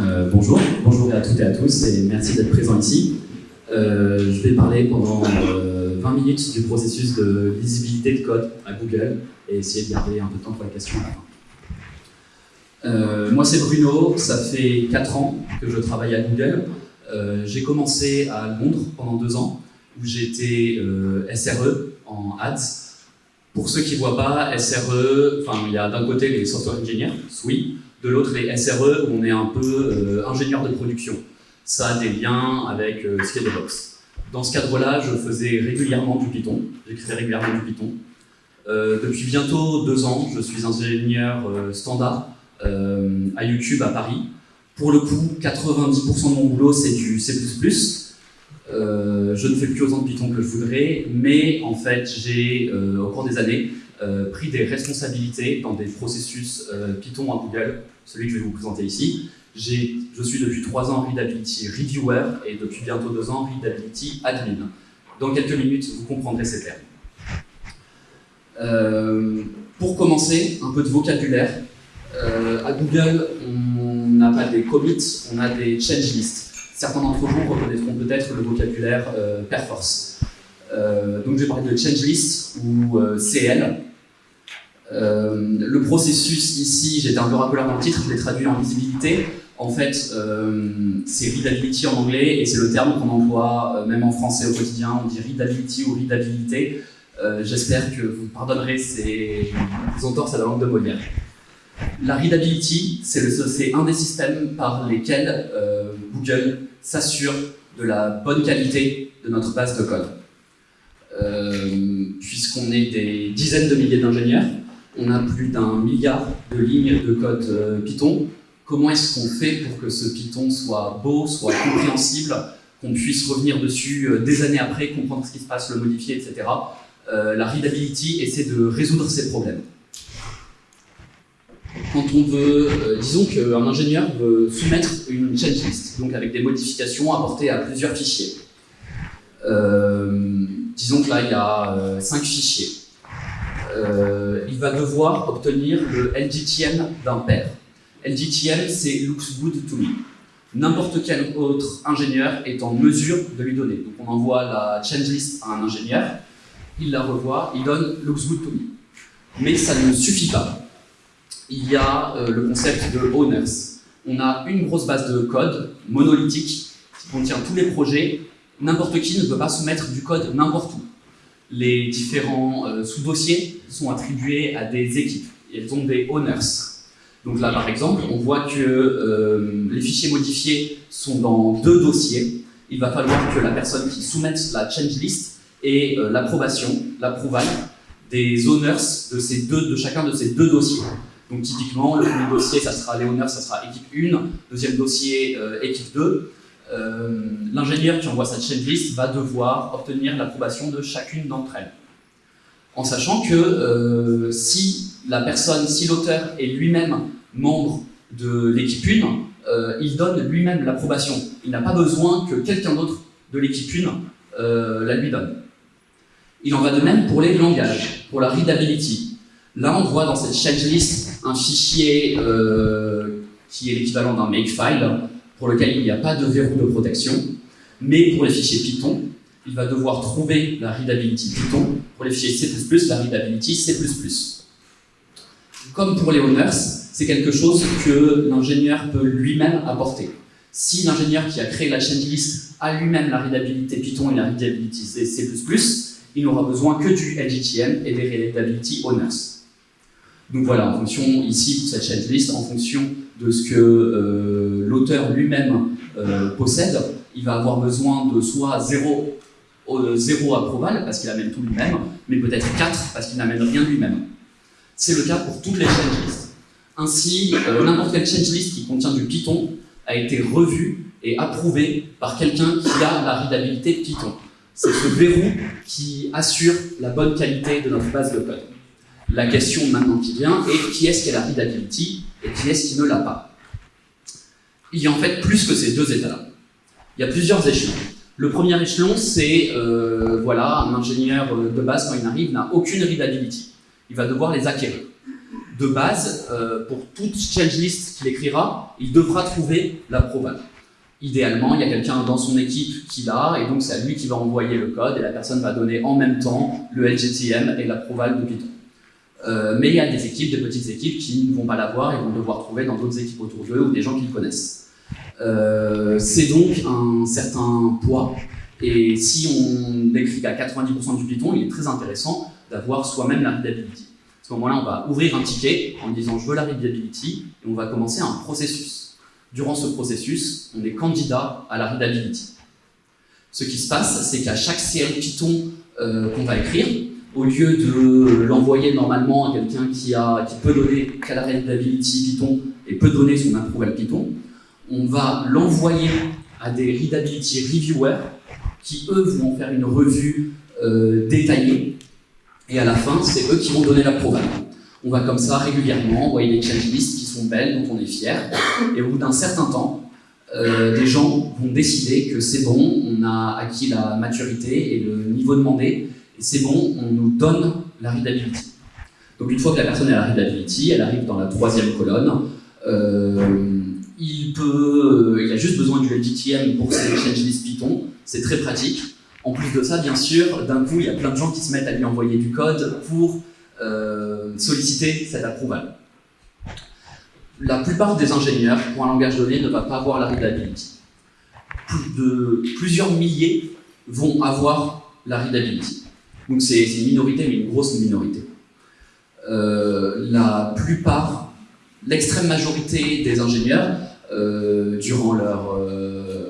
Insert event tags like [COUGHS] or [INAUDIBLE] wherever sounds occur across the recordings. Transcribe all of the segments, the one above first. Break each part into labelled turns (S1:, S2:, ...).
S1: Euh, bonjour, bonjour à toutes et à tous et merci d'être présents ici. Euh, je vais parler pendant euh, 20 minutes du processus de lisibilité de code à Google et essayer de garder un peu de temps pour les questions à la fin. Euh, moi c'est Bruno, ça fait 4 ans que je travaille à Google. Euh, j'ai commencé à Londres pendant 2 ans où j'étais SRE en ads. Pour ceux qui ne voient pas, SRE, il y a d'un côté les software engineers, SWI, de l'autre les SRE où on est un peu ingénieur de production. Ça a des liens avec euh, DevOps. Dans ce cadre-là, je faisais régulièrement du Python, j'écrivais régulièrement du Python. Euh, depuis bientôt deux ans, je suis ingénieur euh, standard euh, à YouTube à Paris. Pour le coup, 90% de mon boulot, c'est du C++. Euh, je ne fais plus autant de Python que je voudrais, mais en fait, j'ai, au cours des années, pris des responsabilités dans des processus Python à Google, celui que je vais vous présenter ici. Je suis depuis trois ans Readability Reviewer et depuis bientôt deux ans Readability Admin. Dans quelques minutes, vous comprendrez ces termes. Euh, pour commencer, un peu de vocabulaire. Euh, à Google, on n'a pas des commits, on a des change lists. Certains d'entre vous reconnaîtront peut-être le vocabulaire euh, Perforce. Euh, donc je vais parler de change list ou CL. Le processus ici, j'étais un peu racoleur dans le titre, je l'ai traduit en lisibilité. En fait, euh, c'est readability en anglais et c'est le terme qu'on emploie euh, même en français au quotidien. On dit readability ou readabilité. Euh, J'espère que vous pardonnerez ces, entorses à la langue de Molière. La readability, c'est un des systèmes par lesquels Google s'assure de la bonne qualité de notre base de code. Puisqu'on est des dizaines de milliers d'ingénieurs, on a plus d'un milliard de lignes de code Python. Comment est-ce qu'on fait pour que ce Python soit beau, soit compréhensible, qu'on puisse revenir dessus euh, des années après, comprendre ce qui se passe, le modifier, etc. Euh, la readability essaie de résoudre ces problèmes. Quand on veut, euh, disons qu'un ingénieur veut soumettre une change list, donc avec des modifications apportées à plusieurs fichiers. Disons que là, il y a 5 fichiers. Il va devoir obtenir le LGTM d'un pair. LGTM, c'est looks good to me. N'importe quel autre ingénieur est en mesure de lui donner. Donc on envoie la change list à un ingénieur, il la revoit, il donne looks good to me. Mais ça ne suffit pas. Il y a euh, le concept de owners. On a une grosse base de code monolithique qui contient tous les projets. N'importe qui ne peut pas soumettre du code n'importe où. Les différents euh, sous-dossiers sont attribués à des équipes. Elles ont des owners. Donc là, par exemple, on voit que euh, les fichiers modifiés sont dans deux dossiers. Il va falloir que la personne qui soumette la change list ait euh, l'approbation, l'approval des owners de, chacun de ces deux dossiers. Donc typiquement, le premier dossier, ça sera les owners, ça sera équipe 1, deuxième dossier, euh, équipe 2. Euh, L'ingénieur qui envoie sa change list va devoir obtenir l'approbation de chacune d'entre elles. En sachant que euh, si la personne, si l'auteur est lui-même membre de l'équipe 1, euh, il donne lui-même l'approbation. Il n'a pas besoin que quelqu'un d'autre de l'équipe 1 euh, la lui donne. Il en va de même pour les langages, pour la readability. Là, on voit dans cette change list un fichier qui est l'équivalent d'un makefile, pour lequel il n'y a pas de verrou de protection. Mais pour les fichiers Python, il va devoir trouver la readability Python. Pour les fichiers C++, la readability C++. Comme pour les owners, c'est quelque chose que l'ingénieur peut lui-même apporter. Si l'ingénieur qui a créé la change list a lui-même la readabilité Python et la readability C++, il n'aura besoin que du LGTM et des readability owners. Donc voilà, en fonction, ici, pour cette change list, en fonction de ce que euh, l'auteur lui-même euh, possède, il va avoir besoin de soit 0, euh, 0 approval, parce qu'il amène tout lui-même, mais peut-être 4, parce qu'il n'amène rien lui-même. C'est le cas pour toutes les change lists. Ainsi, euh, n'importe quelle change list qui contient du Python a été revue est approuvé par quelqu'un qui a la readabilité Python. C'est ce verrou qui assure la bonne qualité de notre base de code. La question maintenant qui vient est qui est-ce qui a la readability et qui est-ce qui ne l'a pas? Il y a en fait plus que ces deux états-là. Il y a plusieurs échelons. Le premier échelon, c'est euh, voilà, un ingénieur euh, de base, quand il arrive, n'a aucune readability. Il va devoir les acquérir. De base, euh, pour toute change list qu'il écrira, il devra trouver la proval. Idéalement, il y a quelqu'un dans son équipe qui l'a, et donc c'est lui qui va envoyer le code, et la personne va donner en même temps le LGTM et la proval de Python. Mais il y a des équipes, des petites équipes qui ne vont pas l'avoir et vont devoir trouver dans d'autres équipes autour d'eux ou des gens qu'ils connaissent. Euh, c'est donc un certain poids, et si on écrit qu'à 90% du Python, il est très intéressant d'avoir soi-même la readability. À ce moment-là, on va ouvrir un ticket en disant « je veux la readability » et on va commencer un processus. Durant ce processus, on est candidat à la readability. Ce qui se passe, c'est qu'à chaque CL Python euh, qu'on va écrire, au lieu de l'envoyer normalement à quelqu'un qui, peut donner la readability Python et peut donner son approval Python, on va l'envoyer à des readability reviewers qui, eux, vont faire une revue euh, détaillée et à la fin, c'est eux qui vont donner l'approval. On va comme ça régulièrement envoyer des change lists qui sont belles, dont on est fier. Et au bout d'un certain temps, euh, des gens vont décider que c'est bon, on a acquis la maturité et le niveau demandé, et c'est bon, on nous donne la readability. Donc une fois que la personne a la readability, elle arrive dans la troisième colonne, euh, il, peut, il a juste besoin du LGTM pour ses change list Python, c'est très pratique. En plus de ça, bien sûr, d'un coup, il y a plein de gens qui se mettent à lui envoyer du code pour euh, solliciter cet approval. La plupart des ingénieurs, pour un langage donné, ne va pas avoir la readability. plusieurs milliers vont avoir la readability. Donc c'est une minorité, mais une grosse minorité. Euh, la plupart, l'extrême majorité des ingénieurs, euh, durant leur,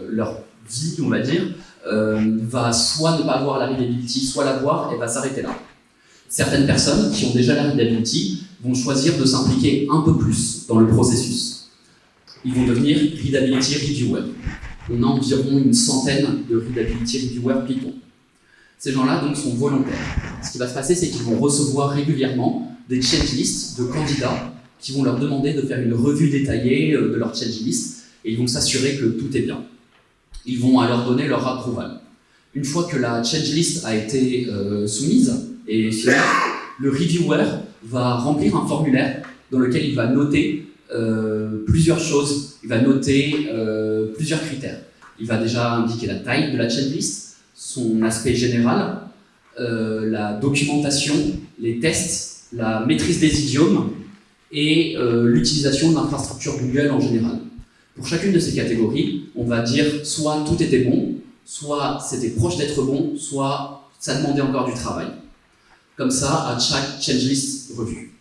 S1: leur vie, on va dire, va soit ne pas avoir la readability, soit l'avoir et va s'arrêter là. Certaines personnes qui ont déjà la readability vont choisir de s'impliquer un peu plus dans le processus. Ils vont devenir readability reviewer. On a environ une centaine de readability reviewers Python. Ces gens-là donc sont volontaires. Ce qui va se passer, c'est qu'ils vont recevoir régulièrement des lists de candidats qui vont leur demander de faire une revue détaillée euh, de leur list et ils vont s'assurer que tout est bien. Ils vont alors donner leur approval. Une fois que la list a été euh, soumise, et le reviewer va remplir un formulaire dans lequel il va noter euh, plusieurs choses. Il va noter plusieurs critères. Il va déjà indiquer la taille de la checklist, son aspect général, la documentation, les tests, la maîtrise des idiomes et l'utilisation de l'infrastructure Google en général. Pour chacune de ces catégories, on va dire soit tout était bon, soit c'était proche d'être bon, soit ça demandait encore du travail comme ça à chaque changelist revue.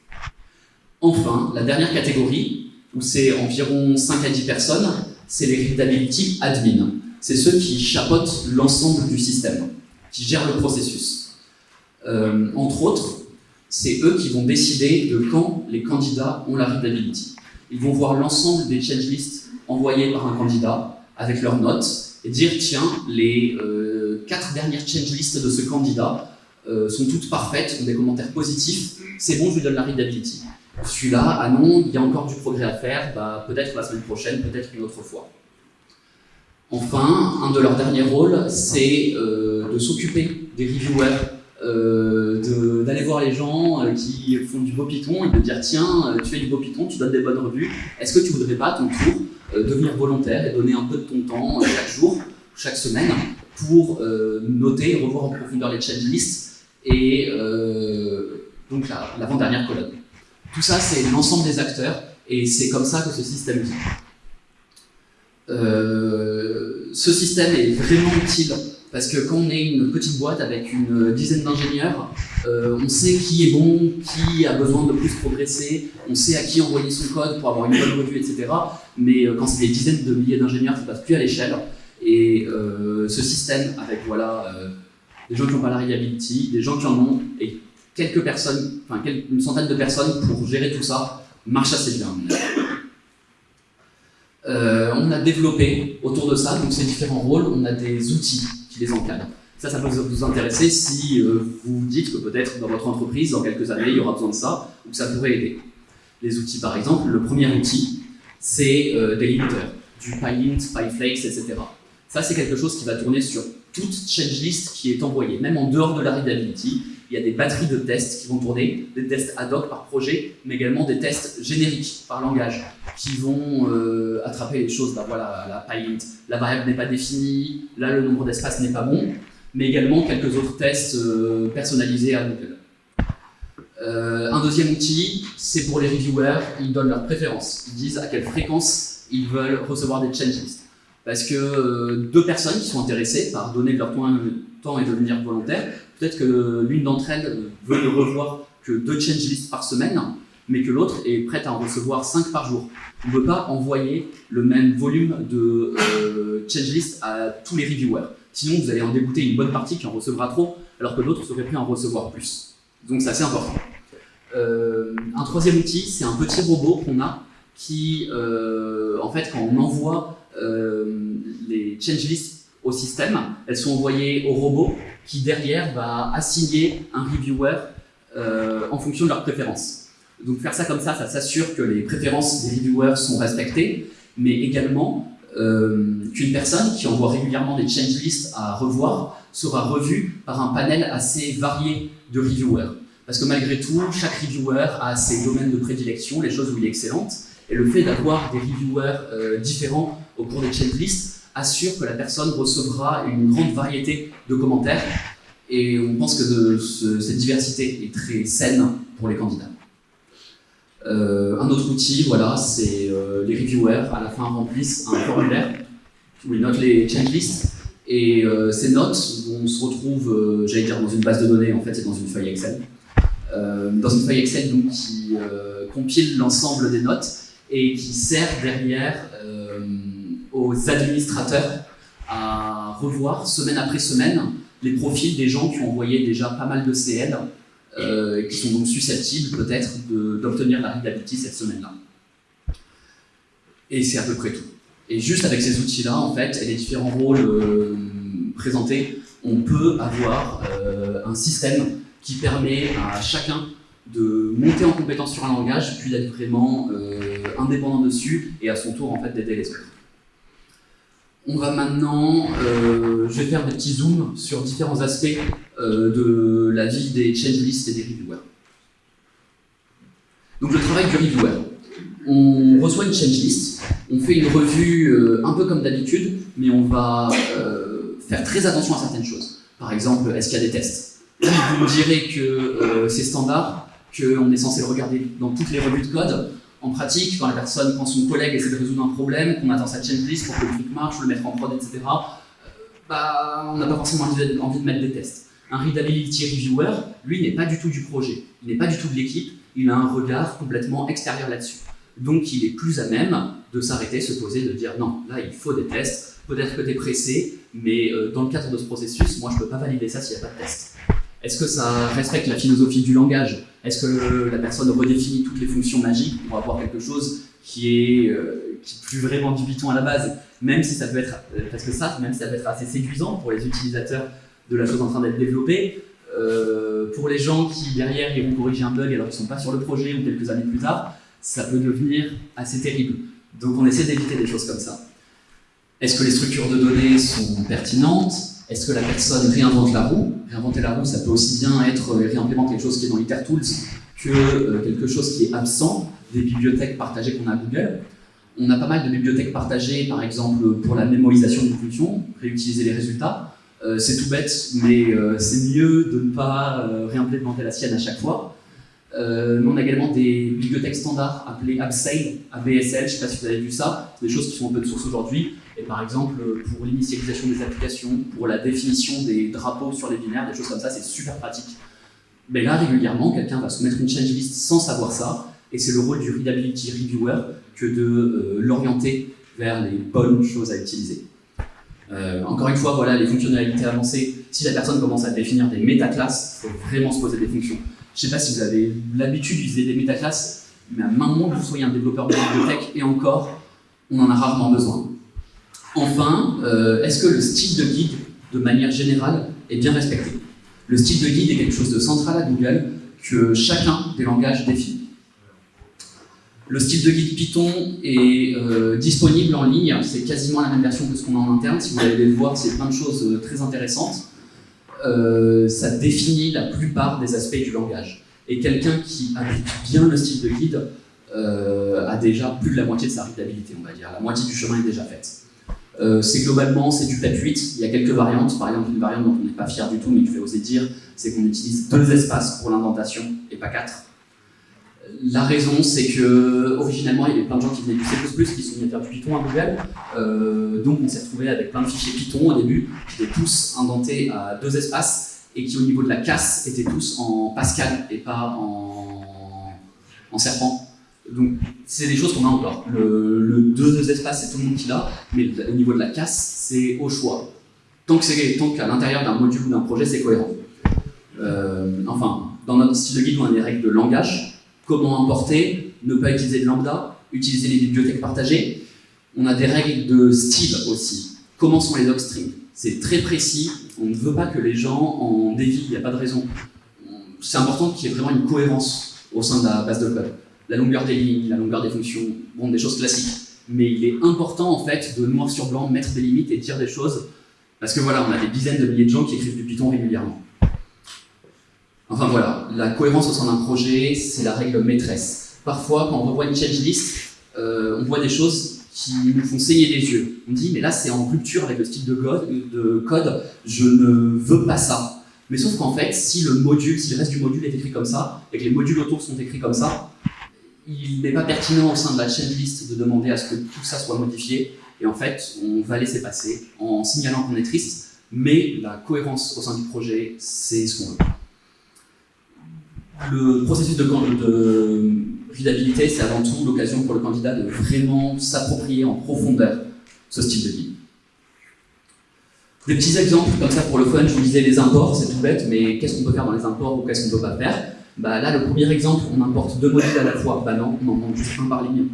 S1: Enfin, la dernière catégorie, où c'est environ 5 à 10 personnes, c'est les readability admin. C'est ceux qui chapeautent l'ensemble du système, qui gèrent le processus. Euh, entre autres, c'est eux qui vont décider de quand les candidats ont la readability. Ils vont voir l'ensemble des changelists envoyés par un candidat avec leurs notes et dire tiens, les euh, quatre dernières changelists de ce candidat euh, sont toutes parfaites, ont des commentaires positifs, c'est bon, je lui donne la readability. Celui-là, ah non, il y a encore du progrès à faire, bah, peut-être la semaine prochaine, peut-être une autre fois. Enfin, un de leurs derniers rôles, c'est euh, de s'occuper des reviewers, euh, d'aller voir les gens qui font du beau Python et de dire tiens, tu fais du beau Python, tu donnes des bonnes revues, est-ce que tu voudrais pas à ton tour devenir volontaire et donner un peu de ton temps chaque jour, chaque semaine, pour noter et revoir en profondeur les lists et euh, donc l'avant-dernière colonne. Tout ça, c'est l'ensemble des acteurs, et c'est comme ça que ce système vit. Euh, ce système est vraiment utile parce que quand on est une petite boîte avec une dizaine d'ingénieurs, euh, on sait qui est bon, qui a besoin de plus progresser, on sait à qui envoyer son code pour avoir une bonne revue, etc. Mais quand c'est des dizaines de milliers d'ingénieurs, ça passe plus à l'échelle. Et ce système, avec voilà, des gens qui n'ont pas la reliability, des gens qui en ont, et quelques personnes, enfin une centaine de personnes pour gérer tout ça, marche assez bien. Euh, on a développé autour de ça, donc ces différents rôles, on a des outils les encadrent. Ça, ça peut vous intéresser si euh, vous dites que peut-être dans votre entreprise, dans quelques années, il y aura besoin de ça, ou que ça pourrait aider. Les outils, par exemple, le premier outil, c'est euh, des limiteurs, du PyLint, PyFlakes, etc. Ça, c'est quelque chose qui va tourner sur toute changelist qui est envoyée, même en dehors de la readability. Il y a des batteries de tests qui vont tourner, des tests ad hoc par projet, mais également des tests génériques par langage qui vont euh, attraper les choses. Bah voilà, la la variable n'est pas définie, là le nombre d'espaces n'est pas bon, mais également quelques autres tests euh, personnalisés à Google. Euh, un deuxième outil, c'est pour les reviewers, ils donnent leurs préférences. Ils disent à quelle fréquence ils veulent recevoir des changelists. Parce que euh, deux personnes qui sont intéressées par donner de leur temps et devenir volontaires, peut-être que l'une d'entre elles veut ne revoir que deux changelists par semaine, mais que l'autre est prête à en recevoir cinq par jour. On ne peut pas envoyer le même volume de euh, changelists à tous les reviewers. Sinon, vous allez en dégoûter une bonne partie qui en recevra trop, alors que l'autre serait prêt à en recevoir plus. Donc c'est assez important. Euh, un troisième outil, c'est un petit robot qu'on a qui, euh, en fait, quand on envoie euh, les changelists au système, elles sont envoyées au robot qui, derrière, va assigner un reviewer en fonction de leurs préférences. Donc faire ça comme ça, ça s'assure que les préférences des reviewers sont respectées, mais également qu'une personne qui envoie régulièrement des changelists à revoir sera revue par un panel assez varié de reviewers. Parce que malgré tout, chaque reviewer a ses domaines de prédilection, les choses où il est excellente, et le fait d'avoir des reviewers euh, différents au cours des checklists assure que la personne recevra une grande variété de commentaires, et on pense que cette diversité est très saine pour les candidats. Euh, un autre outil, voilà, c'est euh, les reviewers à la fin remplissent un formulaire où ils notent les checklists et ces notes, on se retrouve, j'allais dire dans une base de données, en fait c'est dans une feuille Excel. Euh, dans une feuille Excel donc, qui euh, compile l'ensemble des notes et qui sert derrière euh, aux administrateurs à revoir semaine après semaine les profils des gens qui ont envoyé déjà pas mal de CL et qui sont donc susceptibles peut-être d'obtenir la readability cette semaine-là. Et c'est à peu près tout. Et juste avec ces outils-là, en fait, et les différents rôles présentés, on peut avoir un système qui permet à chacun de monter en compétence sur un langage, puis d'être vraiment euh, indépendant dessus, et à son tour en fait d'aider les autres. On va maintenant, euh, je vais faire des petits zooms sur différents aspects euh, de la vie des changelists et des reviewers. Donc le travail du reviewer. On reçoit une changelist, on fait une revue un peu comme d'habitude, mais on va faire très attention à certaines choses. Par exemple, est-ce qu'il y a des tests? Vous me direz que euh, c'est standard, qu'on est censé le regarder dans toutes les revues de code. En pratique, quand la personne, quand son collègue essaie de résoudre un problème, qu'on attend sa checklist pour que le truc marche, le mettre en prod, etc., euh, bah, on n'a pas forcément envie de mettre des tests. Un readability reviewer, lui, n'est pas du tout du projet, il n'est pas du tout de l'équipe, il a un regard complètement extérieur là-dessus. Donc il est plus à même de s'arrêter, se poser, de dire non, là il faut des tests, peut-être que tu es pressé, mais euh, dans le cadre de ce processus, moi je ne peux pas valider ça s'il n'y a pas de test. Est-ce que ça respecte la philosophie du langage? Est-ce que la personne redéfinit toutes les fonctions magiques pour avoir quelque chose qui est, euh, plus vraiment du Python à la base? Même si ça peut être, euh, parce que ça, même si ça peut être assez séduisant pour les utilisateurs de la chose en train d'être développée, euh, pour les gens qui derrière iront corriger un bug alors qu'ils ne sont pas sur le projet ou quelques années plus tard, ça peut devenir assez terrible. Donc on essaie d'éviter des choses comme ça. Est-ce que les structures de données sont pertinentes? Est-ce que la personne réinvente la roue? Réinventer la roue, ça peut aussi bien être euh, réimplémenter quelque chose qui est dans IterTools que euh, quelque chose qui est absent des bibliothèques partagées qu'on a à Google. On a pas mal de bibliothèques partagées, par exemple, pour la mémorisation d'une fonction, réutiliser les résultats. Euh, c'est tout bête, mais c'est mieux de ne pas réimplémenter la sienne à chaque fois. mais on a également des bibliothèques standards appelées Abseil, ABSL, je ne sais pas si vous avez vu ça, des choses qui sont open source aujourd'hui, et par exemple, pour l'initialisation des applications, pour la définition des drapeaux sur les binaires, des choses comme ça, c'est super pratique. Mais là, régulièrement, quelqu'un va soumettre une change list sans savoir ça, et c'est le rôle du readability reviewer que de euh, l'orienter vers les bonnes choses à utiliser. Euh, encore une fois, voilà, les fonctionnalités avancées, si la personne commence à définir des métaclasses, il faut vraiment se poser des fonctions. Je ne sais pas si vous avez l'habitude d'utiliser des métaclasses, mais à main que vous soyez un développeur de bibliothèque, et encore, on en a rarement besoin. Enfin, euh, est-ce que le style de guide, de manière générale, est bien respecté? Le style de guide est quelque chose de central à Google que chacun des langages définit. Le style de guide Python est euh, disponible en ligne, c'est quasiment la même version que ce qu'on a en interne. Si vous allez le voir, c'est plein de choses euh, très intéressantes. Ça définit la plupart des aspects du langage. Et quelqu'un qui applique bien le style de guide a déjà plus de la moitié de sa readabilité, on va dire. La moitié du chemin est déjà faite. C'est globalement, c'est du type 8. Il y a quelques variantes. Par exemple, une variante dont on n'est pas fier du tout, mais que je vais oser dire, c'est qu'on utilise deux espaces pour l'indentation et pas quatre. La raison, c'est que originalement, il y avait plein de gens qui venaient du C++, qui sont venus faire du Python à Google. Euh, donc, on s'est retrouvé avec plein de fichiers Python au début, qui étaient tous indentés à deux espaces et qui, au niveau de la casse, étaient tous en Pascal et pas en, en serpent. Donc, c'est des choses qu'on a encore. Le, deux, espaces, c'est tout le monde qui l'a, mais au niveau de la casse, c'est au choix. Tant qu'à l'intérieur d'un module ou d'un projet, c'est cohérent. Euh, enfin, dans notre style de guide, on a des règles de langage comment importer, ne pas utiliser de lambda, utiliser les bibliothèques partagées. On a des règles de style aussi. Comment sont les docstrings C'est très précis, on ne veut pas que les gens en dévient, il n'y a pas de raison. C'est important qu'il y ait vraiment une cohérence au sein de la base de code. La longueur des lignes, la longueur des fonctions, bon, des choses classiques. Mais il est important en fait de noir sur blanc mettre des limites et dire des choses, parce que voilà, on a des dizaines de milliers de gens qui écrivent du Python régulièrement. Enfin voilà, la cohérence au sein d'un projet, c'est la règle maîtresse. Parfois, quand on revoit une change list, euh, on voit des choses qui nous font saigner les yeux. On dit, mais là, c'est en rupture avec le style de code, de code, je ne veux pas ça. Mais sauf qu'en fait, si le module, si le reste du module est écrit comme ça, et que les modules autour sont écrits comme ça, il n'est pas pertinent au sein de la change list de demander à ce que tout ça soit modifié. Et en fait, on va laisser passer en signalant qu'on est triste, mais la cohérence au sein du projet, c'est ce qu'on veut. Le processus de, de c'est avant tout l'occasion pour le candidat de vraiment s'approprier en profondeur ce style de guide. Des petits exemples comme ça pour le fun, je vous disais les imports, c'est tout bête, mais qu'est-ce qu'on peut faire dans les imports ou qu'est-ce qu'on ne peut pas faire? Bah, Là, le premier exemple, on importe deux modules à la fois. Bah non, on en manque juste un par ligne.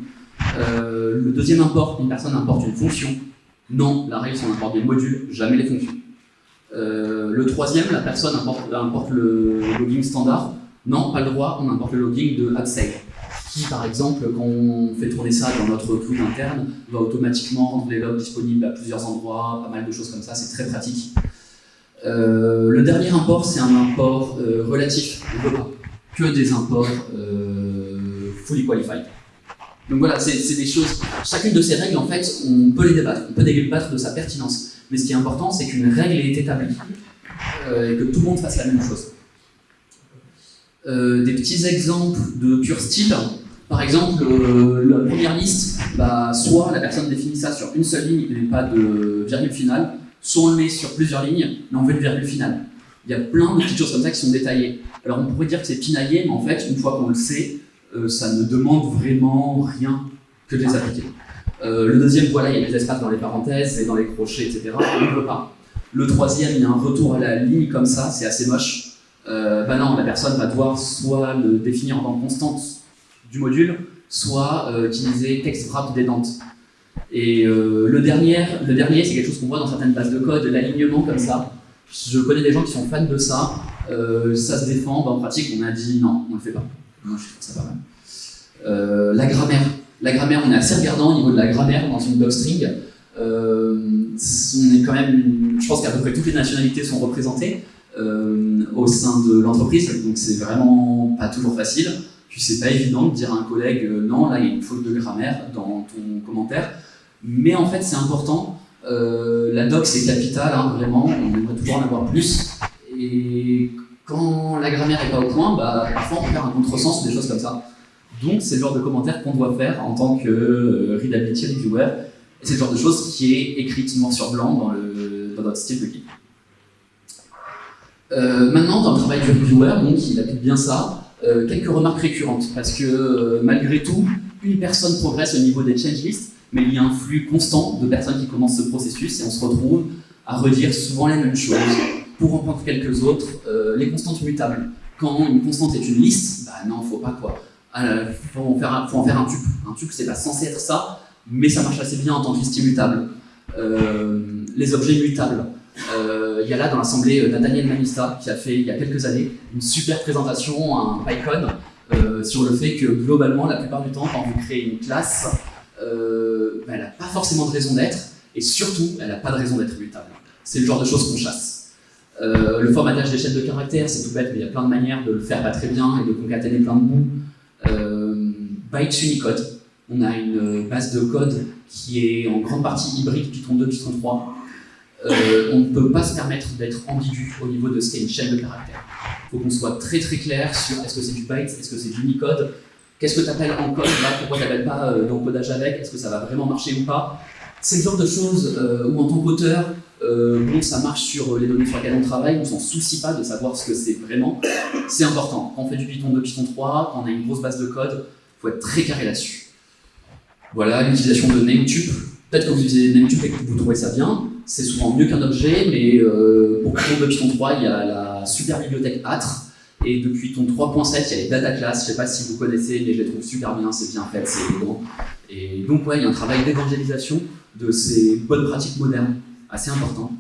S1: Euh, le deuxième import, une personne importe une fonction. Non, la règle, c'est on importe des modules, jamais les fonctions. Euh, le troisième, la personne importe, le logging standard. Non, pas le droit, on importe le logging de AppSave, qui par exemple, quand on fait tourner ça dans notre cloud interne, va automatiquement rendre les logs disponibles à plusieurs endroits, pas mal de choses comme ça, c'est très pratique. Euh, le dernier import, c'est un import relatif, on ne peut pas que des imports euh, fully qualified. Donc voilà, c'est des choses, chacune de ces règles, en fait, on peut les débattre, on peut débattre de sa pertinence. Mais ce qui est important, c'est qu'une règle est établie et que tout le monde fasse la même chose. Euh, des petits exemples de pur style. Par exemple, euh, la première liste, bah, soit la personne définit ça sur une seule ligne et pas de virgule finale, soit on le met sur plusieurs lignes, mais on veut une virgule finale. Il y a plein de petites choses comme ça qui sont détaillées. Alors on pourrait dire que c'est pinaillé, mais en fait, une fois qu'on le sait, euh, ça ne demande vraiment rien que de les appliquer. le deuxième, voilà, il y a des espaces dans les parenthèses et dans les crochets, etc. On ne veut pas. Le troisième, il y a un retour à la ligne comme ça, c'est assez moche euh, bah non, la personne va devoir soit le définir en tant constante du module, soit euh, utiliser text wrap dents. Et euh, le dernier, le dernier c'est quelque chose qu'on voit dans certaines bases de code, l'alignement comme ça. Je connais des gens qui sont fans de ça, euh, ça se défend, bah, en pratique on a dit non, on le fait pas. Ça pas. Euh, la grammaire. La grammaire, on est assez regardant au niveau de la grammaire dans une docstring. Euh, on est quand même, je pense qu'à peu près toutes les nationalités sont représentées. Au sein de l'entreprise, donc c'est vraiment pas toujours facile. Puis c'est pas évident de dire à un collègue non, là il y a une faute de grammaire dans ton commentaire. Mais en fait c'est important. La doc c'est capital, hein, vraiment, on aimerait toujours en avoir plus. Et quand la grammaire est pas au point, bah, parfois on faire un contresens ou des choses comme ça. Donc c'est le genre de commentaire qu'on doit faire en tant que readability reviewer. Et c'est le genre de choses qui est écrite noir sur blanc dans notre style de guide. Euh, maintenant, dans le travail du reviewer, donc il applique bien ça, euh, quelques remarques récurrentes, parce que euh, malgré tout, une personne progresse au niveau des change lists, mais il y a un flux constant de personnes qui commencent ce processus et on se retrouve à redire souvent les mêmes choses pour en prendre quelques autres, les constantes mutables. Quand une constante est une liste, bah non, faut pas quoi. Il faut, en faire un, faut un tuple. Un tuple, c'est pas censé être ça, mais ça marche assez bien en tant que liste immutable. les objets mutables. Il y a là dans l'assemblée Nathaniel Manista qui a fait il y a quelques années une super présentation, un PyCon, sur le fait que globalement, la plupart du temps, quand vous créez une classe, ben, elle n'a pas forcément de raison d'être, et surtout, elle n'a pas de raison d'être mutable. C'est le genre de choses qu'on chasse. Euh, le formatage des chaînes de caractères, c'est tout bête, mais il y a plein de manières de le faire pas très bien et de concaténer plein de mots. Euh, Bytes Unicode, on a une base de code qui est en grande partie hybride Python 2, Python 3. Euh, on ne peut pas se permettre d'être ambigu au niveau de ce qu'est une chaîne de caractères. Il faut qu'on soit très très clair sur est-ce que c'est du byte, est-ce que c'est du Unicode, qu'est-ce que tu appelles en code pourquoi tu n'appelles pas euh, d'encodage avec, est-ce que ça va vraiment marcher ou pas. C'est le genre de choses euh, où en tant qu'auteur, euh, bon, ça marche sur les données sur lesquelles on travaille, on s'en soucie pas de savoir ce que c'est vraiment. C'est important. Quand on fait du Python 2, Python 3, quand on a une grosse base de code, il faut être très carré là-dessus. Voilà, l'utilisation de Nametube. Peut-être que vous utilisez Nametube et que vous trouvez ça bien. C'est souvent mieux qu'un objet, mais euh, pour Python 2, Python 3, il y a la super bibliothèque Atre. Et depuis Python 3.7, il y a les data classes. Je ne sais pas si vous connaissez, mais je les trouve super bien, c'est bien fait, c'est élégant. Et donc, ouais, il y a un travail d'évangélisation de ces bonnes pratiques modernes assez important.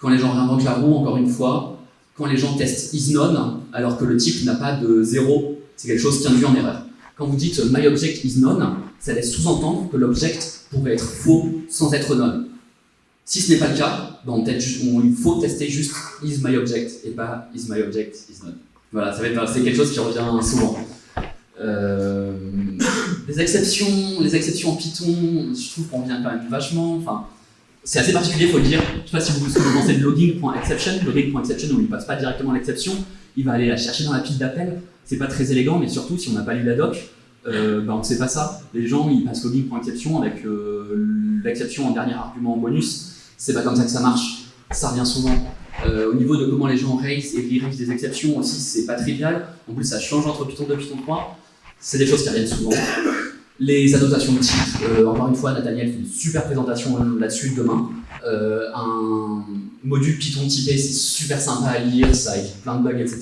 S1: Quand les gens réinventent la roue, encore une fois, quand les gens testent isNone, alors que le type n'a pas de zéro, c'est quelque chose qui induit en erreur. Quand vous dites myObject isNone, ça laisse sous-entendre que l'object pourrait être faux sans être none. Si ce n'est pas le cas, ben, il faut tester juste isMyObject et pas isMyObject isNone. Voilà, c'est quelque chose qui revient souvent. Euh, [COUGHS] les exceptions, les exceptions en Python, je trouve qu'on vient quand même vachement. Enfin, c'est assez particulier, il faut le dire. Je ne sais pas si vous, vous pensez de logging.exception. Logging.exception, on ne passe pas directement l'exception. Il va aller la chercher dans la pile d'appel. C'est pas très élégant, mais surtout, si on n'a pas lu la doc, euh, bah, on ne sait pas ça. Les gens, ils passent logging.exception avec euh, l'exception en dernier argument en bonus. C'est pas comme ça que ça marche. Ça revient souvent. Euh, au niveau de comment les gens raise et re des exceptions aussi, c'est pas trivial. En plus, ça change entre Python 2 et Python 3. C'est des choses qui reviennent souvent. Les annotations de type, euh, encore une fois, Nathaniel fait une super présentation là-dessus demain. Euh, un module Python typé, c'est super sympa à lire, ça évite plein de bugs, etc.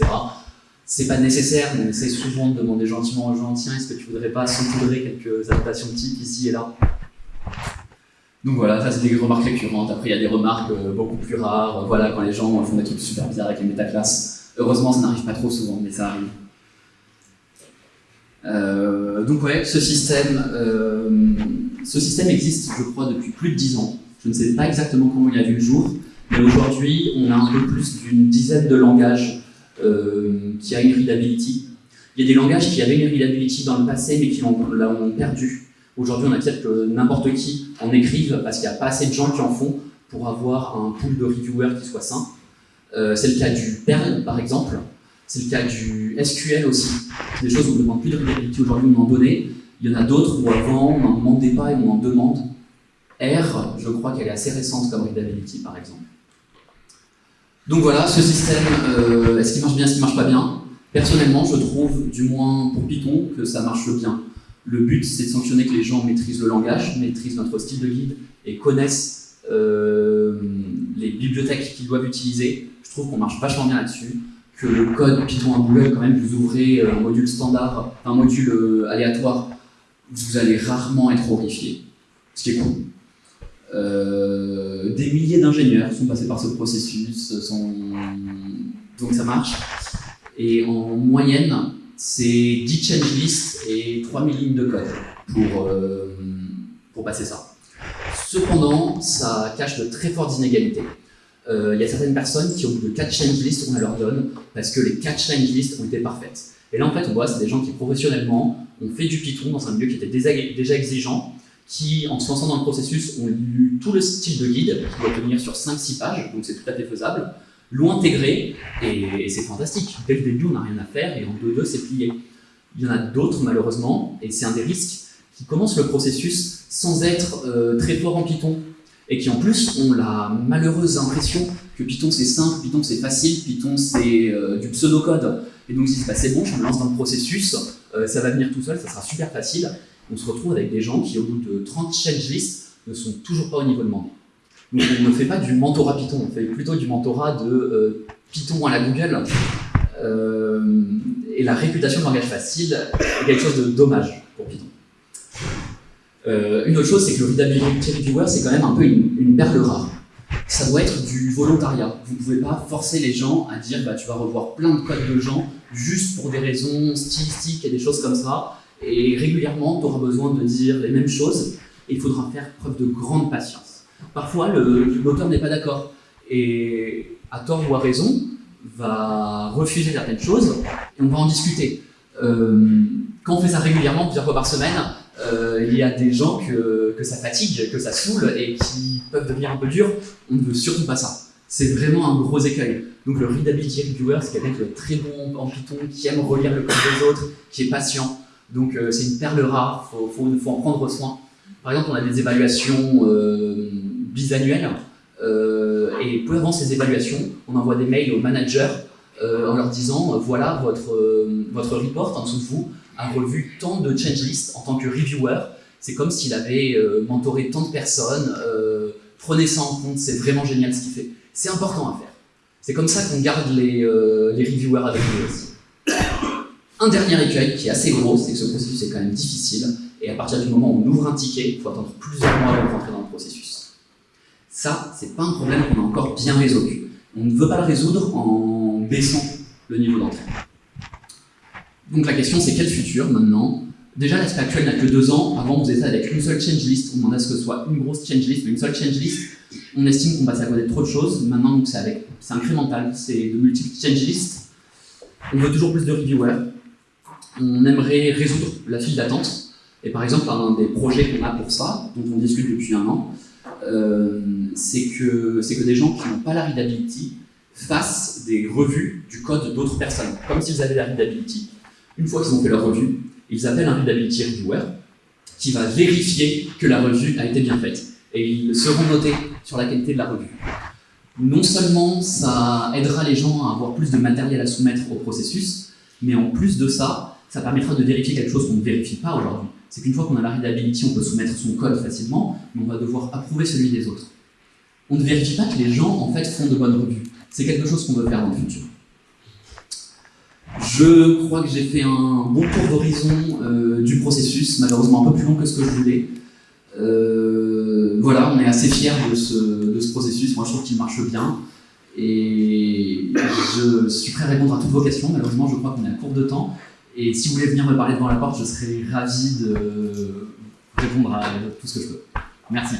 S1: C'est pas nécessaire, mais essaie souvent de demander gentiment aux gens, tiens, est-ce que tu voudrais pas saupoudrer quelques annotations de type ici et là? Donc voilà, ça c'est des remarques récurrentes. Après, il y a des remarques euh, beaucoup plus rares. Voilà, quand les gens font des trucs super bizarres avec les métaclasses. Heureusement, ça n'arrive pas trop souvent, mais ça arrive. Euh, donc ouais, ce système, euh, ce système existe, je crois, depuis plus de 10 ans. Je ne sais pas exactement comment il a vu le jour, mais aujourd'hui, on a un peu plus d'une dizaine de langages euh, qui a une readability. Il y a des langages qui avaient une readability dans le passé, mais qui l'ont perdu. Aujourd'hui, on accepte que n'importe qui en écrive parce qu'il n'y a pas assez de gens qui en font pour avoir un pool de reviewers qui soit sain. C'est le cas du Perl, par exemple. C'est le cas du SQL aussi. Des choses où on ne demande plus de readability aujourd'hui, on en donnait. Il y en a d'autres où avant, on n'en demandait pas et on en demande. R, je crois qu'elle est assez récente comme readability, par exemple. Donc voilà, ce système, euh, est-ce qu'il marche bien, est-ce qu'il marche pas bien? Personnellement, je trouve, du moins pour Python, que ça marche bien. Le but, c'est de sanctionner que les gens maîtrisent le langage, maîtrisent notre style de guide et connaissent euh, les bibliothèques qu'ils doivent utiliser. Je trouve qu'on marche vachement bien là-dessus que le code Python à quand même, vous ouvrez euh, un module standard, un module euh, aléatoire, vous allez rarement être horrifié, ce qui est cool. Euh, des milliers d'ingénieurs sont passés par ce processus, donc ça marche. Et en moyenne, c'est 10 change lists et 3000 lignes de code pour, pour passer ça. Cependant, ça cache de très fortes inégalités. Euh, il y a certaines personnes qui, au bout de 4 change lists, on leur donne parce que les 4 change lists ont été parfaites. Et là, en fait, on voit, c'est des gens qui, professionnellement, ont fait du Python dans un milieu qui était déjà exigeant, qui, en se lançant dans le processus, ont lu tout le style de guide, qui doit tenir sur 5-6 pages, donc c'est tout à fait faisable, l'ont intégré, et, c'est fantastique. Dès le début, on n'a rien à faire, et en 2-2, c'est plié. Il y en a d'autres, malheureusement, et c'est un des risques, qui commencent le processus sans être euh, très fort en Python, et qui en plus ont la malheureuse impression que Python c'est simple, Python c'est facile, Python c'est euh, du pseudocode. Et donc ils disent bah, c'est bon, je me lance dans le processus, euh, ça va venir tout seul, ça sera super facile. On se retrouve avec des gens qui au bout de 30 change lists ne sont toujours pas au niveau demandé. Donc on ne fait pas du mentorat Python, on fait plutôt du mentorat de euh, Python à la Google. et la réputation de langage facile est quelque chose de dommage pour Python. Euh, une autre chose, c'est que le Readability Reviewer, c'est quand même un peu une, perle rare. Ça doit être du volontariat. Vous ne pouvez pas forcer les gens à dire bah, tu vas revoir plein de codes de gens juste pour des raisons stylistiques et des choses comme ça. Et régulièrement, tu auras besoin de dire les mêmes choses et il faudra faire preuve de grande patience. Parfois, l'auteur n'est pas d'accord et, à tort ou à raison, va refuser certaines choses et on va en discuter. Euh, quand on fait ça régulièrement, plusieurs fois par semaine, euh, il y a des gens que, ça fatigue, que ça saoule et qui peuvent devenir un peu durs. On ne veut surtout pas ça. C'est vraiment un gros écueil. Donc le readability reviewer, c'est quelqu'un qui est très bon en Python, qui aime relire le code des autres, qui est patient. Donc euh, c'est une perle rare, il faut, en prendre soin. Par exemple, on a des évaluations euh, bisannuelles, euh, et peu avant ces évaluations, on envoie des mails aux managers en leur disant, voilà, votre, votre report en dessous de vous a revu tant de change list en tant que reviewer, c'est comme s'il avait mentoré tant de personnes, prenez ça en compte, c'est vraiment génial ce qu'il fait. C'est important à faire. C'est comme ça qu'on garde les, les reviewers avec nous aussi. Un dernier écueil qui est assez gros, c'est que ce processus est quand même difficile, et à partir du moment où on ouvre un ticket, il faut attendre plusieurs mois pour rentrer dans le processus. Ça, c'est pas un problème qu'on a encore bien résolu. On ne veut pas le résoudre en baissant le niveau d'entrée. Donc la question, c'est quel futur maintenant? Déjà, l'aspect actuel n'a que deux ans. Avant, on faisait avec une seule change list. On demandait à ce que ce soit une grosse change list, mais une seule change list. On estime qu'on passe à côté de trop de choses. Maintenant, c'est incrémental, c'est de multiples change lists. On veut toujours plus de reviewers. On aimerait résoudre la file d'attente et par exemple, un des projets qu'on a pour ça, dont on discute depuis un an, euh, c'est que, que des gens qui n'ont pas la readability fassent des revues du code d'autres personnes, comme s'ils avaient la readability. Une fois qu'ils ont fait leur revue, ils appellent un readability reviewer qui va vérifier que la revue a été bien faite. Et ils seront notés sur la qualité de la revue. Non seulement ça aidera les gens à avoir plus de matériel à soumettre au processus, mais en plus de ça, ça permettra de vérifier quelque chose qu'on ne vérifie pas aujourd'hui c'est qu'une fois qu'on a la readability, on peut soumettre son code facilement, mais on va devoir approuver celui des autres. On ne vérifie pas que les gens, en fait, font de bonnes revues. C'est quelque chose qu'on veut faire dans le futur. Je crois que j'ai fait un bon tour d'horizon euh, du processus, malheureusement un peu plus long que ce que je voulais. Euh, voilà, on est assez fiers de ce, de ce processus. Moi, je trouve qu'il marche bien. Et je suis prêt à répondre à toutes vos questions. Malheureusement, je crois qu'on est à court de temps. Et si vous voulez venir me parler devant la porte, je serai ravi de répondre à tout ce que je peux. Merci.